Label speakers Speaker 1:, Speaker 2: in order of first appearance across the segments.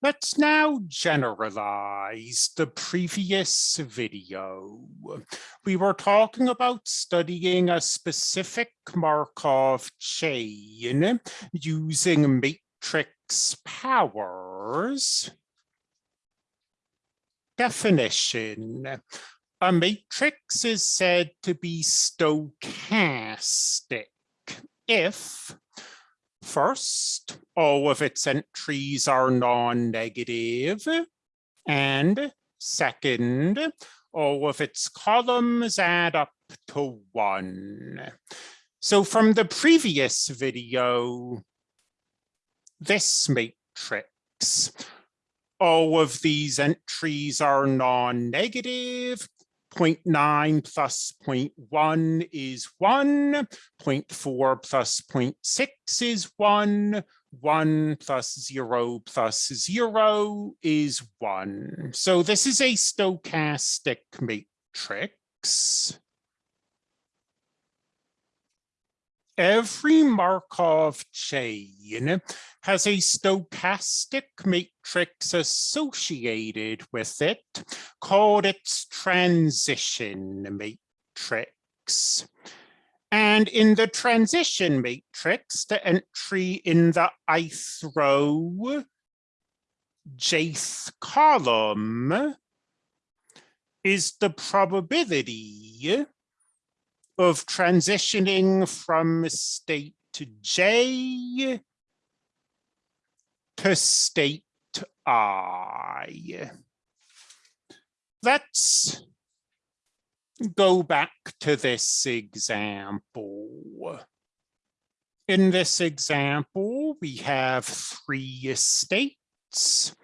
Speaker 1: Let's now generalize the previous video. We were talking about studying a specific Markov chain using matrix powers. Definition. A matrix is said to be stochastic if First, all of its entries are non-negative. And second, all of its columns add up to one. So from the previous video, this matrix, all of these entries are non-negative 0.9 plus 0.1 is 1, 0.4 plus 0.6 is 1, 1 plus 0 plus 0 is 1. So this is a stochastic matrix. Every Markov chain has a stochastic matrix associated with it called its transition matrix. And in the transition matrix, the entry in the ith row jth column is the probability of transitioning from state to J to state I. Let's go back to this example. In this example, we have three states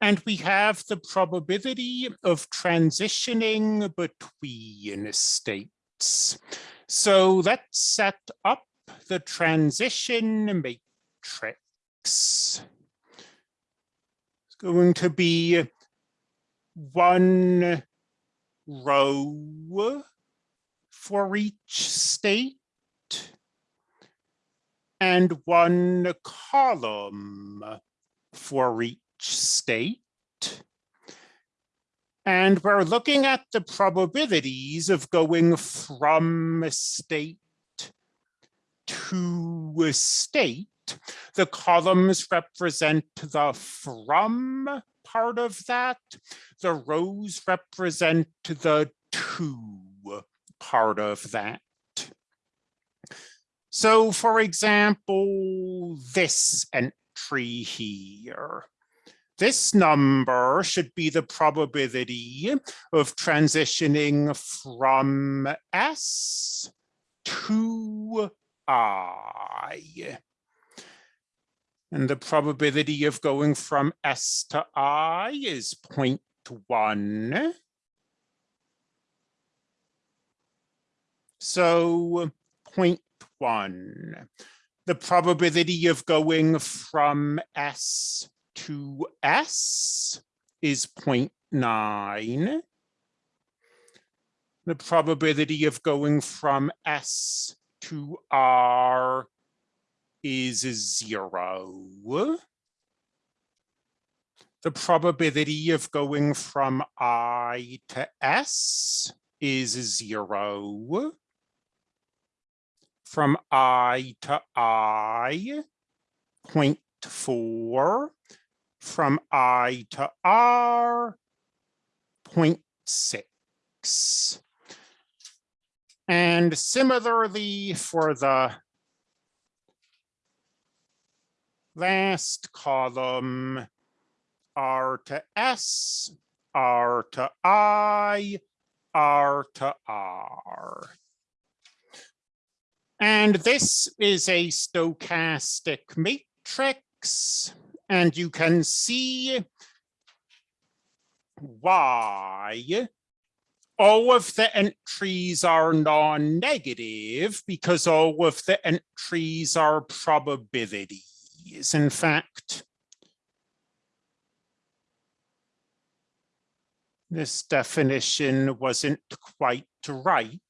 Speaker 1: and we have the probability of transitioning between states. So let's set up the transition matrix. It's going to be one row for each state and one column for each state. And we're looking at the probabilities of going from a state to a state. The columns represent the from part of that. The rows represent the to part of that. So for example, this entry here. This number should be the probability of transitioning from S to I. And the probability of going from S to I is 0.1. So 0.1. The probability of going from S to S is 0.9. The probability of going from S to R is zero. The probability of going from I to S is zero. From I to I, 0.4 from I to R, 0.6. And similarly for the last column, R to S, R to I, R to R. And this is a stochastic matrix and you can see why all of the entries are non-negative because all of the entries are probabilities. In fact, this definition wasn't quite right.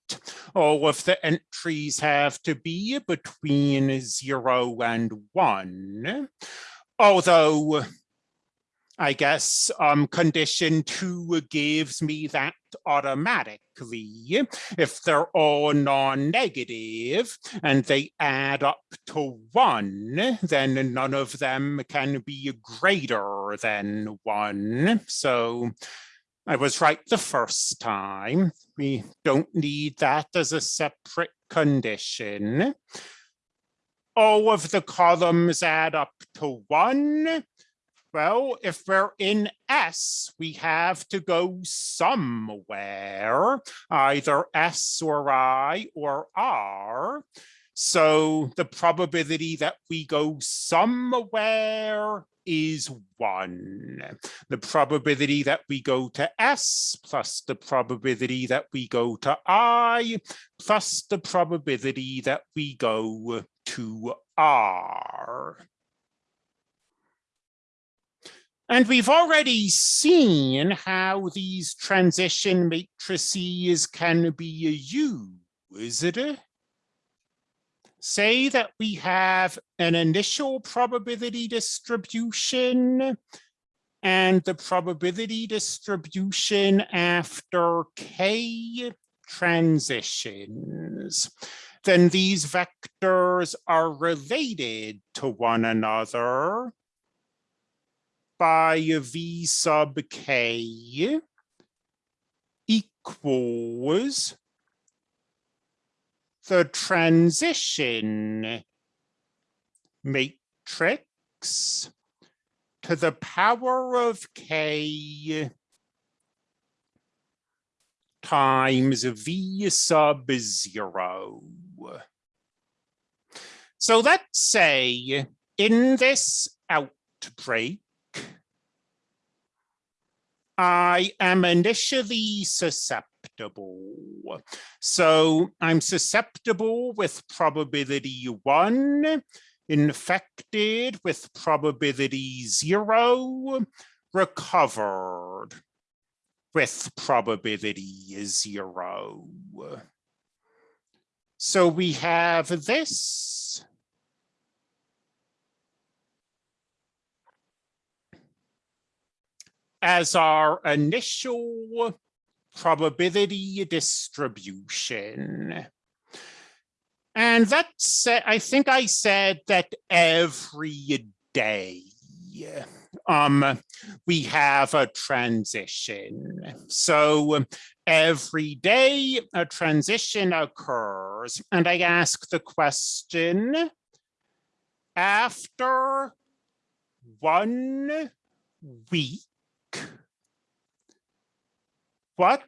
Speaker 1: All of the entries have to be between zero and one although I guess um, condition two gives me that automatically. If they're all non-negative and they add up to one, then none of them can be greater than one. So I was right the first time. We don't need that as a separate condition. All of the columns add up to one well, if we're in S, we have to go somewhere, either S or I or R. So the probability that we go somewhere is one. The probability that we go to S plus the probability that we go to I plus the probability that we go to R. And we've already seen how these transition matrices can be used. Say that we have an initial probability distribution and the probability distribution after k transitions. Then these vectors are related to one another by v sub k equals the transition matrix to the power of k times v sub zero. So let's say in this outbreak, I am initially susceptible. So I'm susceptible with probability one, infected with probability zero, recovered with probability zero. So we have this as our initial probability distribution. And that's, I think I said that every day um, we have a transition. So every day a transition occurs and I ask the question, after one week, what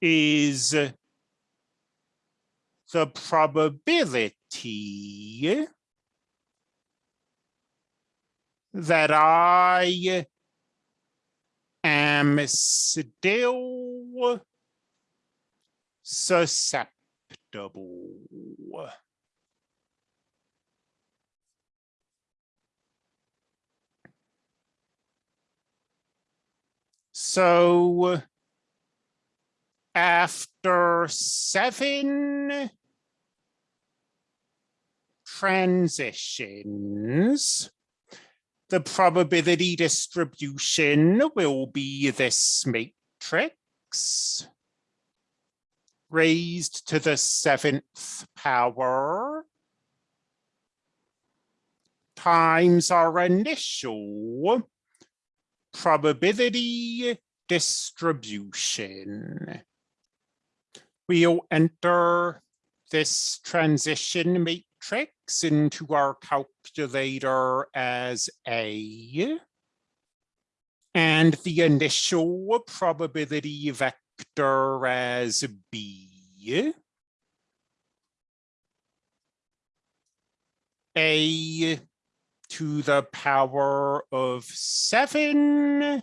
Speaker 1: is the probability that I am still susceptible. So after seven transitions, the probability distribution will be this matrix raised to the seventh power times our initial probability distribution. We'll enter this transition matrix into our calculator as A. And the initial probability vector as B. A to the power of seven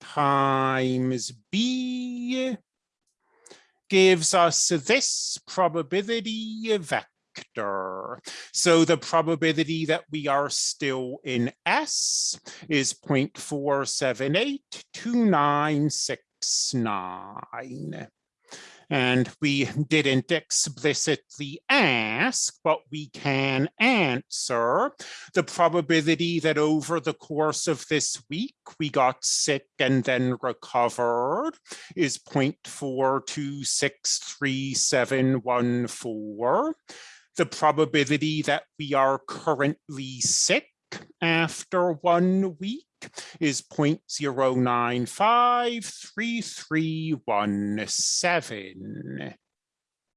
Speaker 1: times B gives us this probability vector. So the probability that we are still in S is 0.478296. And we didn't explicitly ask, but we can answer the probability that over the course of this week, we got sick and then recovered is 0.42637114. The probability that we are currently sick after one week is 0.09533317.